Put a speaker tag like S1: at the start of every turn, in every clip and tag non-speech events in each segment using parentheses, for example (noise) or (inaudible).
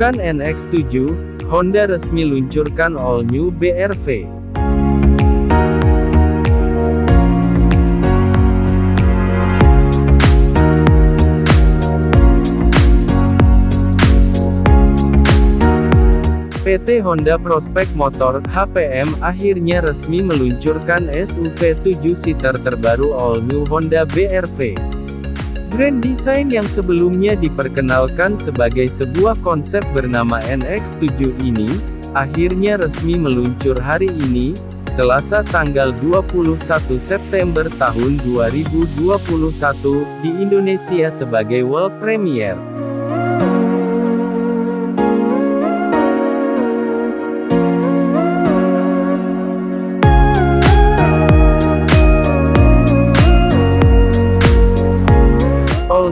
S1: Bukan NX7, Honda resmi luncurkan all new BRV. PT Honda Prospect Motor (HPM) akhirnya resmi meluncurkan SUV 7-seater terbaru all new Honda BRV. Grand Design yang sebelumnya diperkenalkan sebagai sebuah konsep bernama NX7 ini, akhirnya resmi meluncur hari ini, Selasa tanggal 21 September tahun 2021, di Indonesia sebagai world premiere.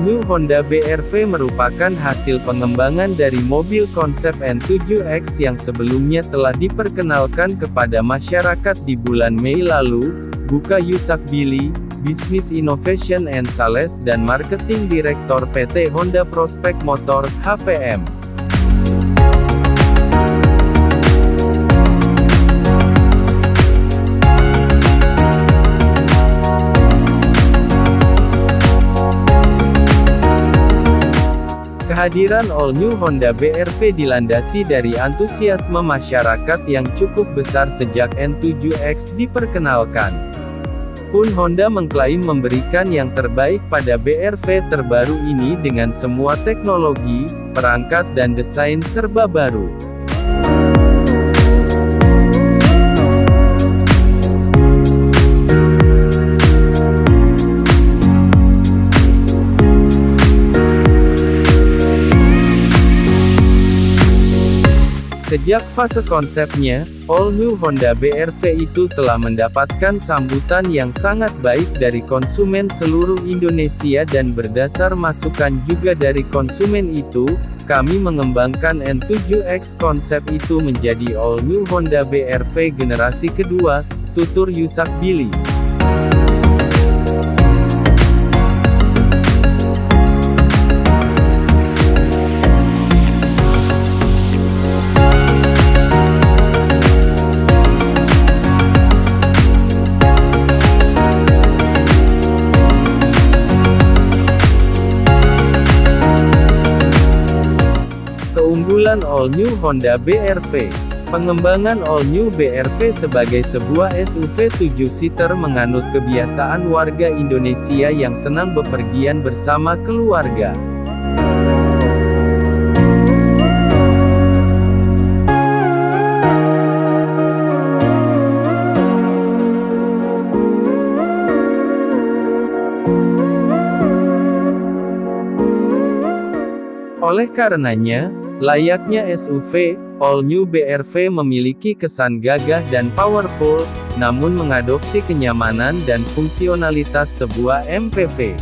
S1: All-New Honda BRV merupakan hasil pengembangan dari mobil konsep N7X yang sebelumnya telah diperkenalkan kepada masyarakat di bulan Mei lalu, buka Yusak Billy, Business Innovation and Sales dan Marketing Direktor PT Honda Prospect Motor, HPM. Kehadiran All New Honda BRV dilandasi dari antusiasme masyarakat yang cukup besar sejak N7X diperkenalkan. Pun Honda mengklaim memberikan yang terbaik pada BRV terbaru ini dengan semua teknologi, perangkat dan desain serba baru. Sejak fase konsepnya, All New Honda BRV itu telah mendapatkan sambutan yang sangat baik dari konsumen seluruh Indonesia dan berdasar masukan juga dari konsumen itu, kami mengembangkan N7X konsep itu menjadi All New Honda BRV generasi kedua, tutur Yusak Billy. Keunggulan All New Honda BRV Pengembangan All New BRV sebagai sebuah SUV 7-seater menganut kebiasaan warga Indonesia yang senang bepergian bersama keluarga. Oleh karenanya, Layaknya SUV, All New BRV memiliki kesan gagah dan powerful, namun mengadopsi kenyamanan dan fungsionalitas sebuah MPV.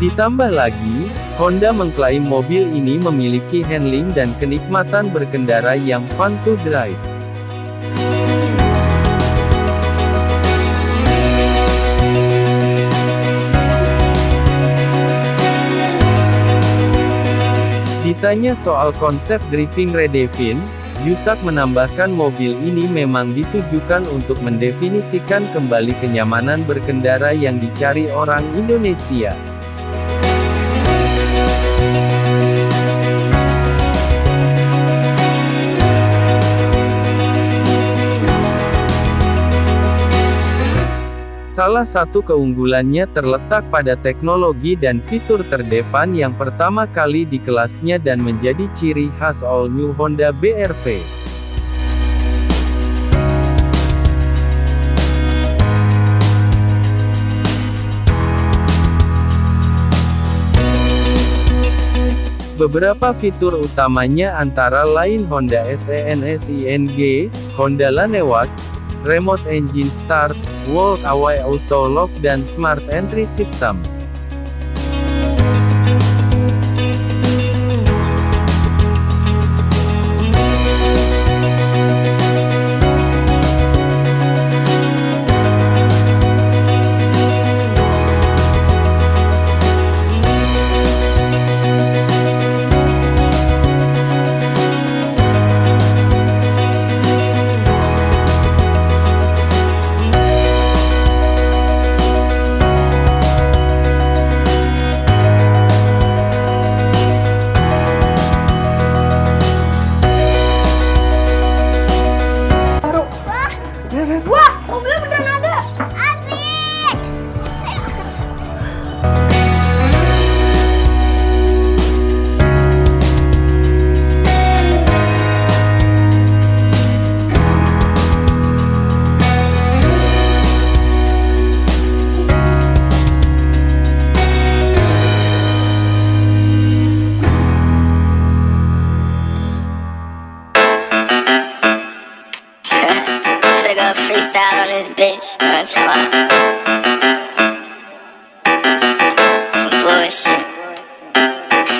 S1: Ditambah lagi, Honda mengklaim mobil ini memiliki handling dan kenikmatan berkendara yang fun to drive. Ditanya soal konsep driving redefine, Yusak menambahkan mobil ini memang ditujukan untuk mendefinisikan kembali kenyamanan berkendara yang dicari orang Indonesia. Salah satu keunggulannya terletak pada teknologi dan fitur terdepan yang pertama kali di kelasnya dan menjadi ciri khas all new Honda BRV. Beberapa fitur utamanya antara lain Honda SENSING, Honda Lanewak, Remote Engine Start, Walk Away Auto Lock dan Smart Entry System.
S2: Go freestyle on this bitch. Talking about? Some bullshit.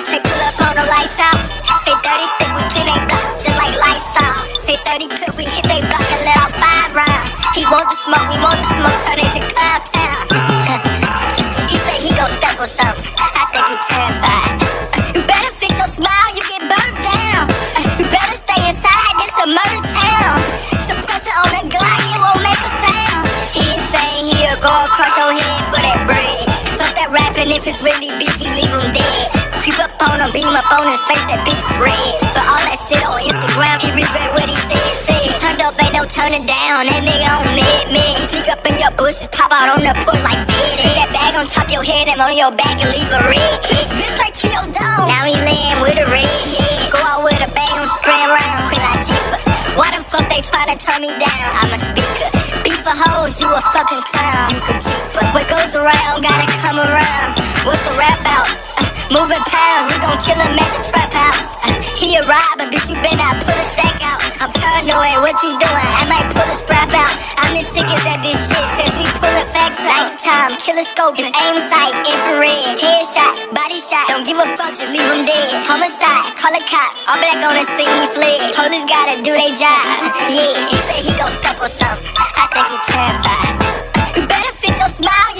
S2: Say pull up on the lights out. Say 30 stick we clean they block just like lights out. Say 30 clip we hit they block and let off five rounds. He want the smoke, we want the smoke, turn it to cloud town. (laughs) he say he gon' step on something. I think he terrified. Rapping if it's really he leave him dead. Creep up on him, beam up on his face, that bitch is red. But all that shit on Instagram, he regret what he said, said. He turned up, ain't no turning down, that nigga on mid, mid. Sneak up in your bushes, pop out on the porch like fed. Put that bag on top your head and on your back and leave a red. Bitch straight to your dome. Now he laying with a red around. What's the rap out? Uh, moving pounds, we gon' kill him at the trap house. Uh, he a robber, bitch, you better pull a stack out. I'm paranoid, what you doing? I might pull a strap out. I'm the sickest at this shit since we pullin' facts out. Nighttime, killer scope, is aim sight, infrared, headshot, body shot. Don't give a fuck, just leave him dead. Homicide, call the cops. All black on the scene, he fled. Police gotta do their job. Yeah, he said he gon' step on something. I think he terrified. You better fix your smile,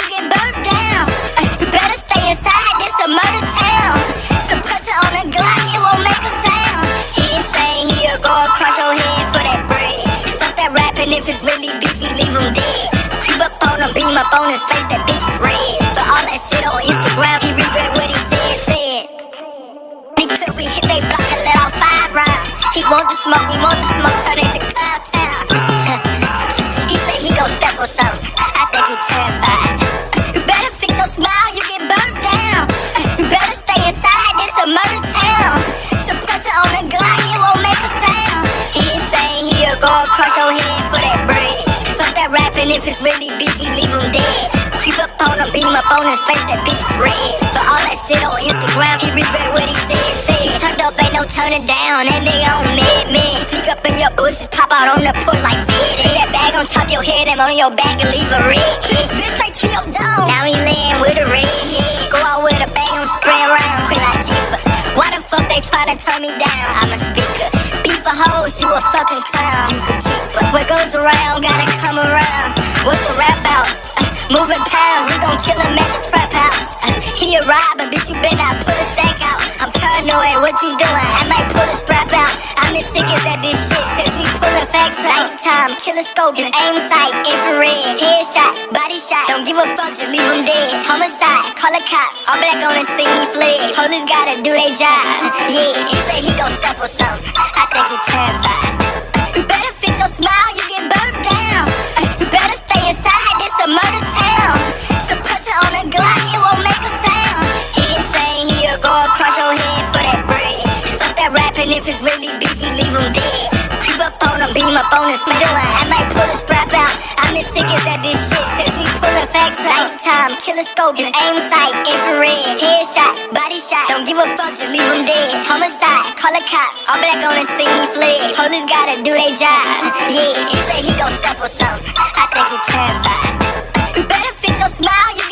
S2: want the smoke, we want the smoke, turn it to town. (laughs) he say he gon' step on something. I think he terrified. You better fix your smile, you get burnt down. You better stay inside, this a murder town. Suppress it on the Glock, it won't make a sound. He saying he'll go across your head for that bread. Fuck that rapping if it's really beefy, leave him dead. Creep up on him, beam up on his face, that bitch is red. But all that shit on Instagram, he regret what he said, said. He no turning down, that nigga on mid, mid. Sneak up in your bushes, pop out on the porch like fed. Put that bag on top your head and on your back and leave a red. Bitch straight to your dome. Now he laying with a red. Go out with a bag on straight around, Queen Latifah. Why the fuck they try to turn me down? I'm a speaker. Beef for hoes, you a fucking clown. You could keep. What goes around, gotta come around. What's the rap out? Uh, moving pounds, we gon' kill him at the trap house. Uh, he a robber, bitch, you better not pull a stack out. I'm paranoid, what you doing? Nighttime, killer scope, is aim sight, infrared, headshot, body shot. Don't give a fuck, just leave him dead. Homicide, call the cops. All black on the scene, he fled. Police gotta do their job. (laughs) Yeah, he say he gon' step on something. I think he I'm the sickest at this shit since we pullin' facts out. Nighttime, killer scope, is aim sight, infrared, headshot, body shot. Don't give a fuck, just leave him dead. Homicide, call the cops. All black on scene, he fled. Police gotta do their job. (laughs) Yeah, he say he gon' step on something. I think he terrified. You better fix your smile, you